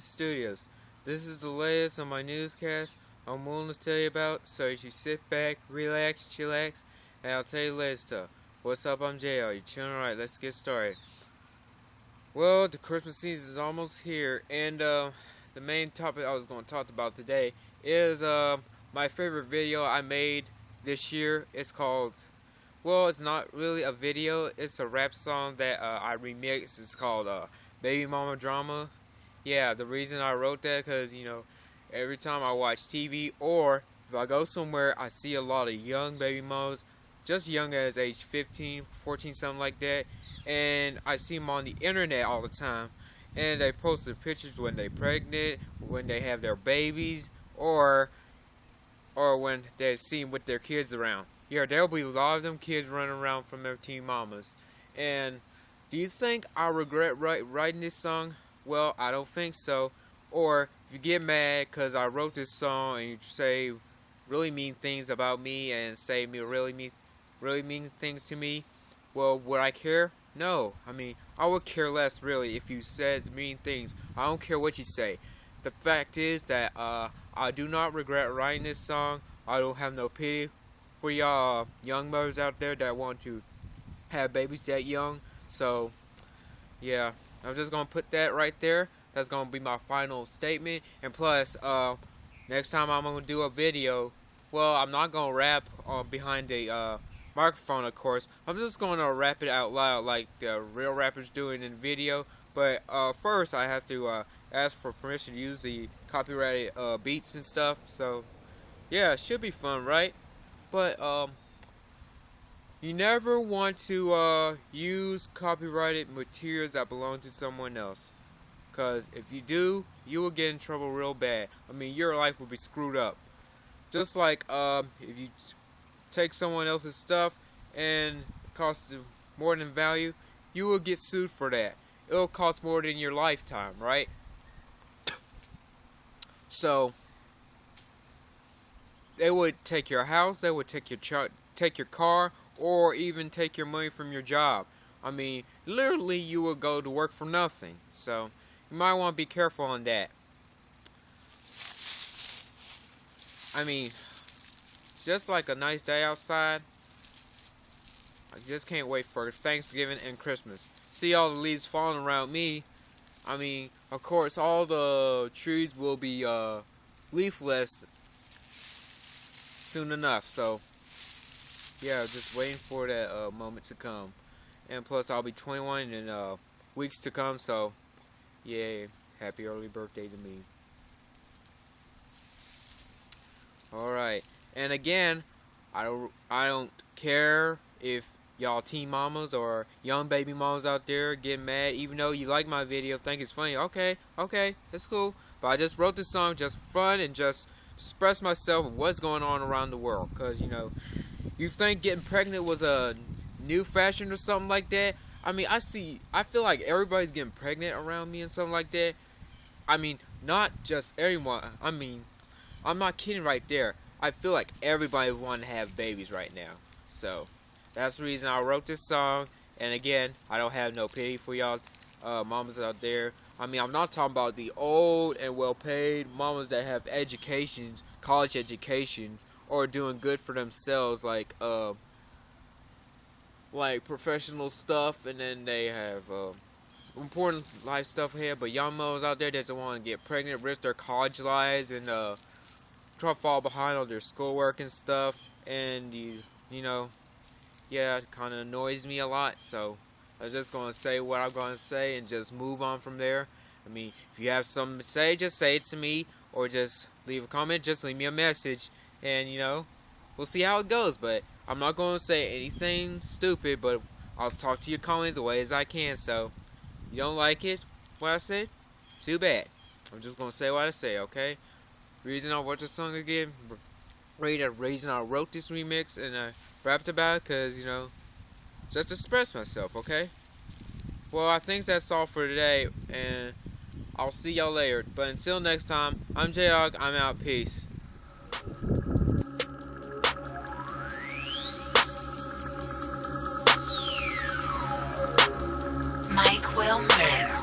Studios. This is the latest on my newscast I'm willing to tell you about, so you sit back, relax, chillax, and I'll tell you later stuff. What's up, I'm JL. You chilling alright, let's get started. Well, the Christmas season is almost here, and uh, the main topic I was going to talk about today is uh, my favorite video I made this year. It's called, well, it's not really a video, it's a rap song that uh, I remixed. It's called uh, Baby Mama Drama. Yeah, the reason I wrote that because, you know, every time I watch TV or if I go somewhere, I see a lot of young baby mamas, just young as age 15, 14, something like that. And I see them on the internet all the time. And they post the pictures when they're pregnant, when they have their babies, or or when they see them with their kids around. Yeah, there'll be a lot of them kids running around from their teen mamas. And do you think I regret write, writing this song? Well, I don't think so. Or if you get mad because I wrote this song and you say really mean things about me and say me really mean, really mean things to me, well, would I care? No. I mean, I would care less really if you said mean things. I don't care what you say. The fact is that uh, I do not regret writing this song. I don't have no pity for y'all young mothers out there that want to have babies that young. So, yeah. I'm just gonna put that right there. That's gonna be my final statement. And plus, uh, next time I'm gonna do a video, well, I'm not gonna rap uh, behind the uh, microphone, of course. I'm just gonna rap it out loud like the real rappers doing in video. But uh, first, I have to uh, ask for permission to use the copyrighted uh, beats and stuff. So, yeah, it should be fun, right? But um, you never want to uh, use copyrighted materials that belong to someone else. Because if you do, you will get in trouble real bad. I mean, your life will be screwed up. Just like um, if you take someone else's stuff and it costs more than value, you will get sued for that. It'll cost more than your lifetime, right? So, they would take your house, they would take your take your car, or even take your money from your job. I mean, literally, you will go to work for nothing. So, you might want to be careful on that. I mean, it's just like a nice day outside. I just can't wait for Thanksgiving and Christmas. See all the leaves falling around me. I mean, of course, all the trees will be uh, leafless soon enough. So, yeah, just waiting for that uh, moment to come. And plus, I'll be 21 in uh, weeks to come, so yay, happy early birthday to me. Alright, and again, I don't, I don't care if y'all teen mamas or young baby mamas out there get mad, even though you like my video, think it's funny. Okay, okay, that's cool. But I just wrote this song just for fun and just express myself what's going on around the world. Because, you know, you think getting pregnant was a new fashion or something like that? I mean, I see, I feel like everybody's getting pregnant around me and something like that. I mean, not just everyone. I mean, I'm not kidding right there. I feel like everybody want to have babies right now. So, that's the reason I wrote this song. And again, I don't have no pity for y'all uh, mamas out there. I mean, I'm not talking about the old and well-paid mamas that have educations, college educations, or doing good for themselves, like uh, like professional stuff, and then they have uh, important life stuff here. But young moms out there that don't want to get pregnant, risk their college lives, and uh, try to fall behind on their schoolwork and stuff, and you you know, yeah, it kind of annoys me a lot. So I'm just gonna say what I'm gonna say and just move on from there. I mean, if you have something to say, just say it to me, or just leave a comment. Just leave me a message and you know, we'll see how it goes. But I'm not going to say anything stupid, but I'll talk to your comments the way as I can. So, you don't like it, what I said? Too bad. I'm just going to say what I say, okay? Reason I wrote the song again, reason I wrote this remix and I rapped about it, because, you know, just express myself, okay? Well, I think that's all for today, and I'll see y'all later. But until next time, I'm J-Dog, I'm out, peace. Mike Wilmer.